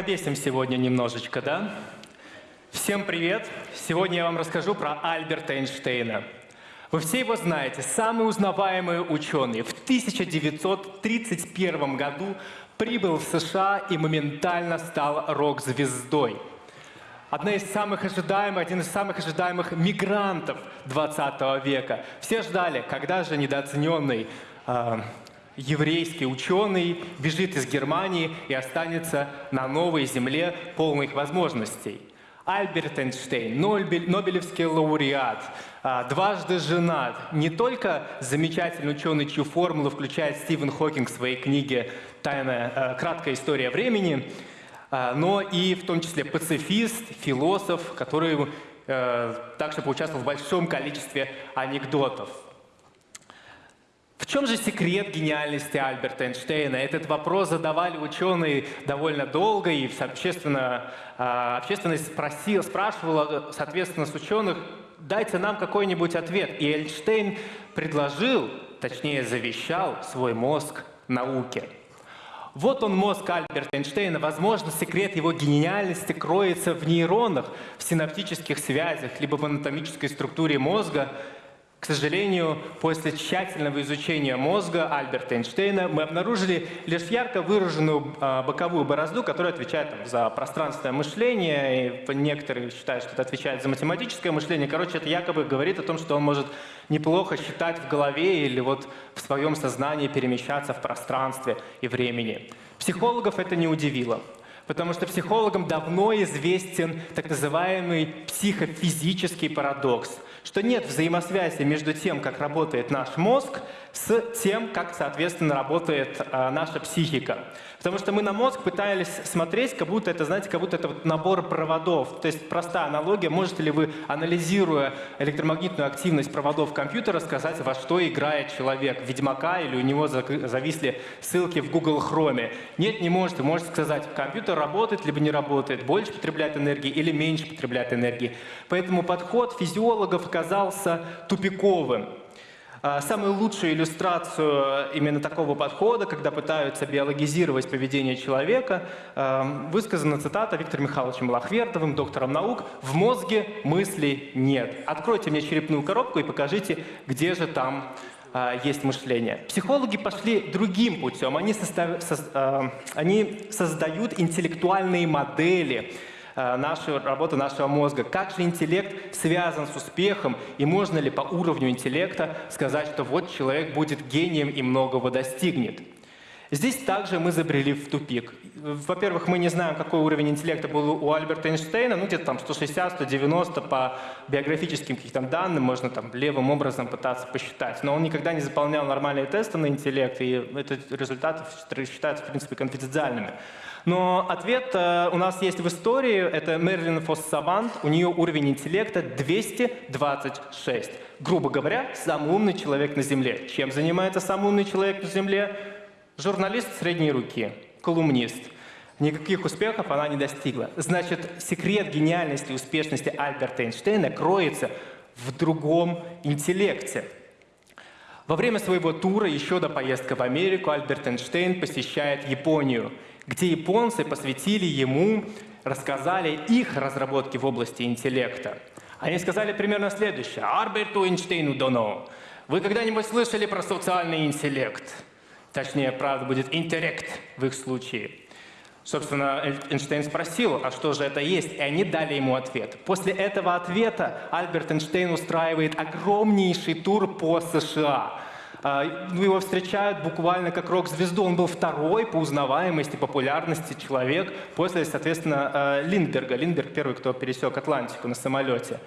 Помракобесим сегодня немножечко, да? Всем привет! Сегодня я вам расскажу про Альберта Эйнштейна. Вы все его знаете, самый узнаваемый ученый. В 1931 году прибыл в США и моментально стал рок-звездой. Одна из самых ожидаемых, один из самых ожидаемых мигрантов 20 века. Все ждали, когда же недооцененный э, еврейский ученый бежит из Германии и останется на новой земле полных возможностей. Альберт Эйнштейн, Нобелевский лауреат, а, дважды женат, не только замечательный ученый, чью формулу включает Стивен Хокинг в своей книге «Тайная, э, краткая история времени», а, но и в том числе пацифист, философ, который также поучаствовал в большом количестве анекдотов. Чем же секрет гениальности Альберта Эйнштейна? Этот вопрос задавали ученые довольно долго, и общественно, а, общественность спросила, спрашивала, соответственно, с ученых, дайте нам какой-нибудь ответ. И Эйнштейн предложил, точнее завещал свой мозг науке. Вот он мозг Альберта Эйнштейна. Возможно, секрет его гениальности кроется в нейронах, в синаптических связях, либо в анатомической структуре мозга, к сожалению, после тщательного изучения мозга Альберта Эйнштейна мы обнаружили лишь ярко выраженную э, боковую борозду, которая отвечает за пространственное мышление, и некоторые считают, что это отвечает за математическое мышление. Короче, это якобы говорит о том, что он может неплохо считать в голове или вот в своем сознании перемещаться в пространстве и времени. Психологов это не удивило. Потому что психологам давно известен так называемый психофизический парадокс – что нет взаимосвязи между тем, как работает наш мозг, с тем, как, соответственно, работает а, наша психика. Потому что мы на мозг пытались смотреть, как будто это, знаете, как будто это вот набор проводов. То есть простая аналогия. Можете ли вы, анализируя электромагнитную активность проводов компьютера, сказать, во что играет человек? Ведьмака или у него зависли ссылки в Google Chrome? Нет, не можете. Можете сказать, компьютер работает либо не работает, больше потребляет энергии или меньше потребляет энергии. Поэтому подход физиологов оказался тупиковым. А, самую лучшую иллюстрацию именно такого подхода, когда пытаются биологизировать поведение человека, а, высказана цитата Виктором Михайловичем Лахвертовым, доктором наук «В мозге мыслей нет». Откройте мне черепную коробку и покажите, где же там а, есть мышление. Психологи пошли другим путем. Они, состав... со... Они создают интеллектуальные модели, Э, нашу работу нашего мозга. Как же интеллект связан с успехом, и можно ли по уровню интеллекта сказать, что вот человек будет гением и многого достигнет. Здесь также мы забрели в тупик. Во-первых, мы не знаем, какой уровень интеллекта был у Альберта Эйнштейна, ну где-то там 160-190 по биографическим каким-то данным, можно там левым образом пытаться посчитать. Но он никогда не заполнял нормальные тесты на интеллект, и эти результаты считаются, в принципе, конфиденциальными. Но ответ э, у нас есть в истории. Это Мерлин Фоссавант. У нее уровень интеллекта 226. Грубо говоря, самый умный человек на Земле. Чем занимается самый умный человек на Земле? Журналист средней руки, колумнист. Никаких успехов она не достигла. Значит, секрет гениальности и успешности Альберта Эйнштейна кроется в другом интеллекте. Во время своего тура, еще до поездки в Америку, Альберт Эйнштейн посещает Японию – где японцы посвятили ему, рассказали их разработки в области интеллекта. Они сказали примерно следующее. Альберту Эйнштейну дано. Вы когда-нибудь слышали про социальный интеллект? Точнее, правда, будет интеллект в их случае. Собственно, Эйнштейн спросил, а что же это есть? И они дали ему ответ. После этого ответа Альберт Эйнштейн устраивает огромнейший тур по США а, его встречают буквально как рок-звезду. Он был второй по узнаваемости, популярности человек после, соответственно, а, Линдберга. Линдберг первый, кто пересек Атлантику на самолете.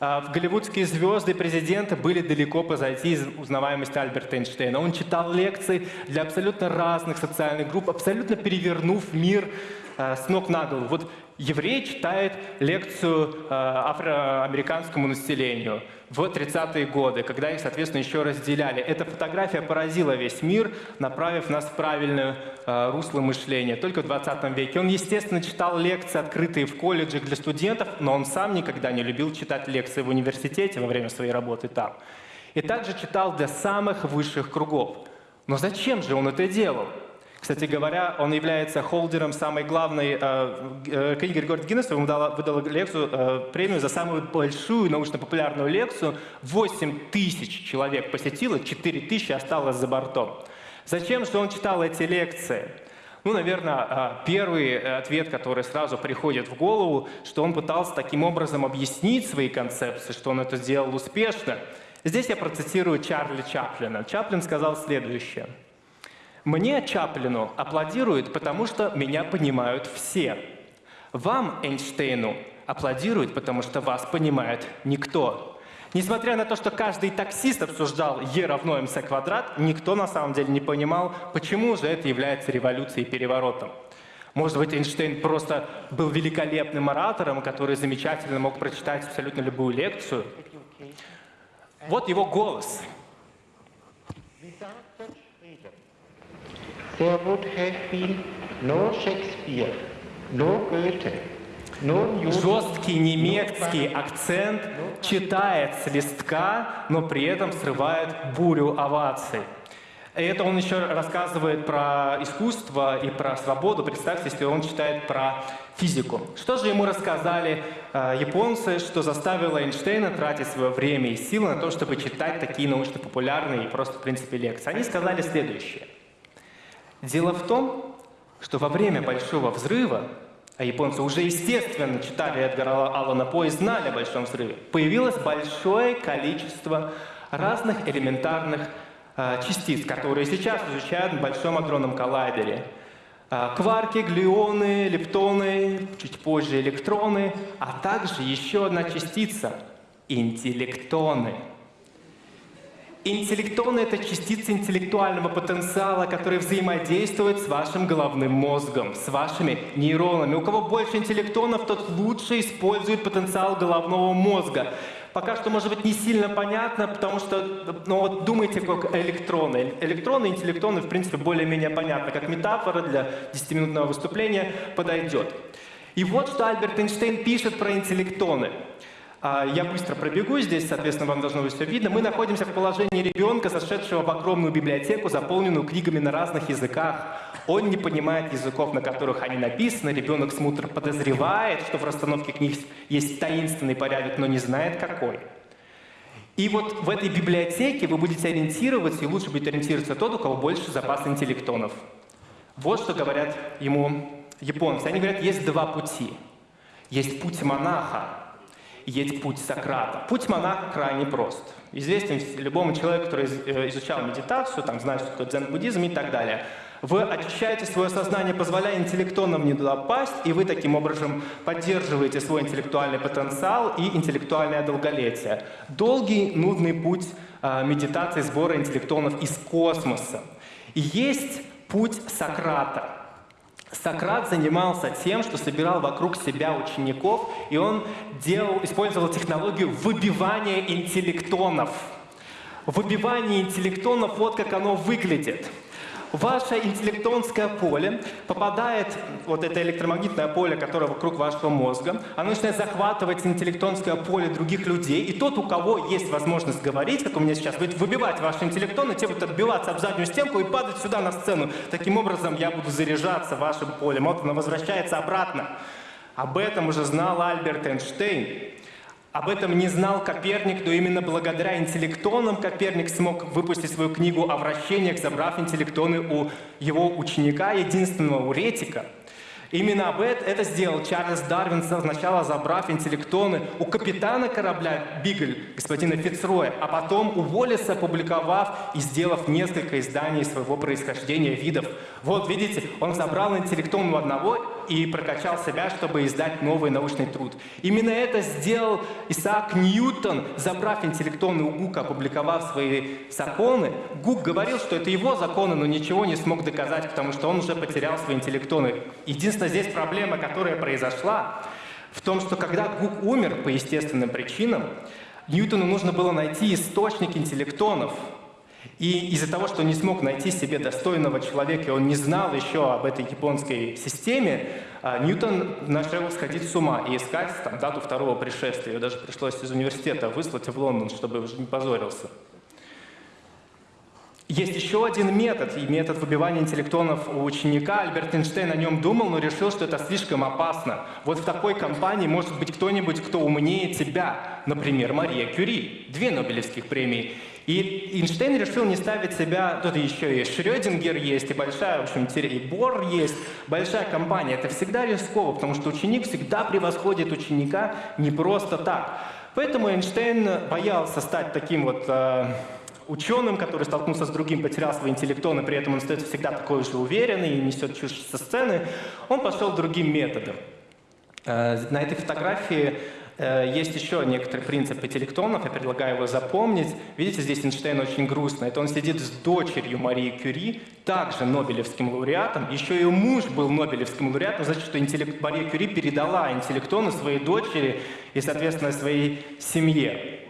А, голливудские звезды и президенты были далеко позади из узнаваемости Альберта Эйнштейна. Он читал лекции для абсолютно разных социальных групп, абсолютно перевернув мир с ног на голову. Вот еврей читает лекцию афроамериканскому населению в 30-е годы, когда их, соответственно, еще разделяли. Эта фотография поразила весь мир, направив нас в правильное э, русло мышления. Только в 20 веке. Он, естественно, читал лекции, открытые в колледжах для студентов, но он сам никогда не любил читать лекции в университете во время своей работы там. И также читал для самых высших кругов. Но зачем же он это делал? Кстати говоря, он является холдером самой главной э, э, книги рекорд Гиннесса. Ему дала, выдала лекцию, э, премию за самую большую научно-популярную лекцию. 8 тысяч человек посетило, 4 тысячи осталось за бортом. Зачем же он читал эти лекции? Ну, наверное, э, первый ответ, который сразу приходит в голову, что он пытался таким образом объяснить свои концепции, что он это сделал успешно. Здесь я процитирую Чарли Чаплина. Чаплин сказал следующее – мне, Чаплину, аплодируют, потому что меня понимают все. Вам, Эйнштейну, аплодируют, потому что вас понимает никто. Несмотря на то, что каждый таксист обсуждал Е равно МС квадрат, никто на самом деле не понимал, почему же это является революцией и переворотом. Может быть, Эйнштейн просто был великолепным оратором, который замечательно мог прочитать абсолютно любую лекцию. Вот его голос. There would have been no Shakespeare, no Goethe, Жесткий немецкий акцент читает с листка, но при этом срывает бурю оваций. Это он еще рассказывает про искусство и про свободу. Представьте, если он читает про физику. Что же ему рассказали э, японцы, что заставило Эйнштейна тратить свое время и силы на то, чтобы читать такие научно-популярные и просто, в принципе, лекции? Они сказали следующее – Дело в том, что во время Большого взрыва, а японцы уже естественно читали Эдгара Аллана По и знали о Большом взрыве, появилось большое количество разных элементарных э, частиц, которые сейчас изучают в Большом адронном коллайдере. Э, кварки, глюоны, лептоны, чуть позже электроны, а также еще одна частица – интеллектоны – Интеллектоны — это частицы интеллектуального потенциала, которые взаимодействуют с вашим головным мозгом, с вашими нейронами. У кого больше интеллектонов, тот лучше использует потенциал головного мозга. Пока что, может быть, не сильно понятно, потому что, ну вот думайте, как электроны. Электроны интеллектоны, в принципе, более-менее понятно, как метафора для 10-минутного выступления подойдет. И вот что Альберт Эйнштейн пишет про интеллектоны. А, я быстро пробегу здесь, соответственно, вам должно быть все видно. Мы находимся в положении ребенка, зашедшего в огромную библиотеку, заполненную книгами на разных языках. Он не понимает языков, на которых они написаны. Ребенок смутно подозревает, что в расстановке книг есть таинственный порядок, но не знает какой. И вот в этой библиотеке вы будете ориентироваться, и лучше будет ориентироваться тот, у кого больше запас интеллектонов. Вот что говорят ему японцы. Они говорят, есть два пути. Есть путь монаха, есть путь Сократа. Путь монаха крайне прост. Известен любому человеку, который э, изучал медитацию, там, знает, что такое дзен-буддизм и так далее. Вы очищаете свое сознание, позволяя интеллектонным не туда пасть, и вы таким образом поддерживаете свой интеллектуальный потенциал и интеллектуальное долголетие. Долгий, нудный путь э, медитации сбора интеллектонов из космоса. И есть путь Сократа – Сократ занимался тем, что собирал вокруг себя учеников, и он делал, использовал технологию выбивания интеллектонов. Выбивание интеллектонов, вот как оно выглядит – ваше интеллектонское поле попадает, вот это электромагнитное поле, которое вокруг вашего мозга, оно начинает захватывать интеллектонское поле других людей, и тот, у кого есть возможность говорить, как у меня сейчас, будет выбивать ваши интеллектоны, те будут отбиваться об заднюю стенку и падать сюда на сцену. Таким образом, я буду заряжаться вашим полем. Вот оно возвращается обратно. Об этом уже знал Альберт Эйнштейн. Об этом не знал Коперник, но именно благодаря интеллектонам Коперник смог выпустить свою книгу о вращениях, забрав интеллектоны у его ученика, единственного уретика – Именно об это, это сделал Чарльз Дарвин, сначала забрав интеллектоны у капитана корабля «Бигль» господина Фицроя, а потом у Уоллеса, опубликовав и сделав несколько изданий своего происхождения видов. Вот, видите, он забрал интеллектон у одного и прокачал себя, чтобы издать новый научный труд. Именно это сделал Исаак Ньютон, забрав интеллектонный у Гука, опубликовав свои законы. Гук говорил, что это его законы, но ничего не смог доказать, потому что он уже потерял свои интеллектоны. Единственное, здесь проблема, которая произошла, в том, что когда Гук умер по естественным причинам, Ньютону нужно было найти источник интеллектонов. И из-за того, что не смог найти себе достойного человека, и он не знал еще об этой японской системе, а, Ньютон начал сходить с ума и искать там, дату второго пришествия. Его даже пришлось из университета выслать в Лондон, чтобы уже не позорился. Есть еще один метод, и метод выбивания интеллектонов у ученика. Альберт Эйнштейн о нем думал, но решил, что это слишком опасно. Вот в такой компании может быть кто-нибудь, кто умнее тебя. Например, Мария Кюри. Две Нобелевских премии. И Эйнштейн решил не ставить себя... Тут еще и Шрёдингер есть, и большая, в общем, и Бор есть. Большая компания. Это всегда рисково, потому что ученик всегда превосходит ученика не просто так. Поэтому Эйнштейн боялся стать таким вот э, ученым, который столкнулся с другим, потерял свой интеллектон, и при этом он остается всегда такой же уверенный и несет чушь со сцены, он пошел другим методом. Э, на этой фотографии есть еще некоторый принцип интеллектонов, я предлагаю его запомнить. Видите, здесь Эйнштейн очень грустно. Это он сидит с дочерью Марии Кюри, также Нобелевским лауреатом. Еще ее муж был Нобелевским лауреатом, значит, что интеллект... Мария Кюри передала интеллектоны своей дочери и, соответственно, своей семье.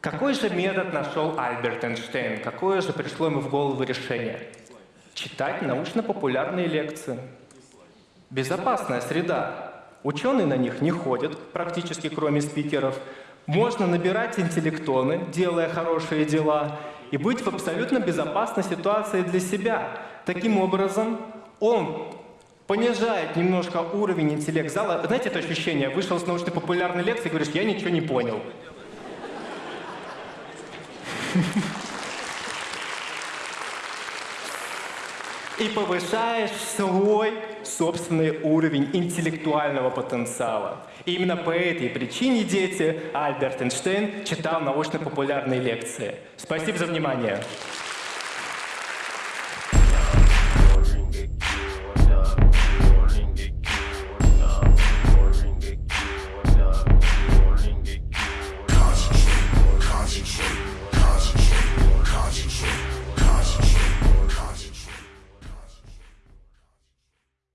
Какой же метод нашел Альберт Эйнштейн? Какое же пришло ему в голову решение? Читать научно-популярные лекции. Безопасная среда. Ученые на них не ходят, практически кроме спикеров. Можно набирать интеллектоны, делая хорошие дела, и быть в абсолютно безопасной ситуации для себя. Таким образом, он понижает немножко уровень интеллект зала. Знаете это ощущение? Вышел с научно-популярной лекции и говоришь, я ничего не понял. И повышаешь свой собственный уровень интеллектуального потенциала. И именно по этой причине, дети, Альберт Эйнштейн читал научно-популярные лекции. Спасибо за внимание.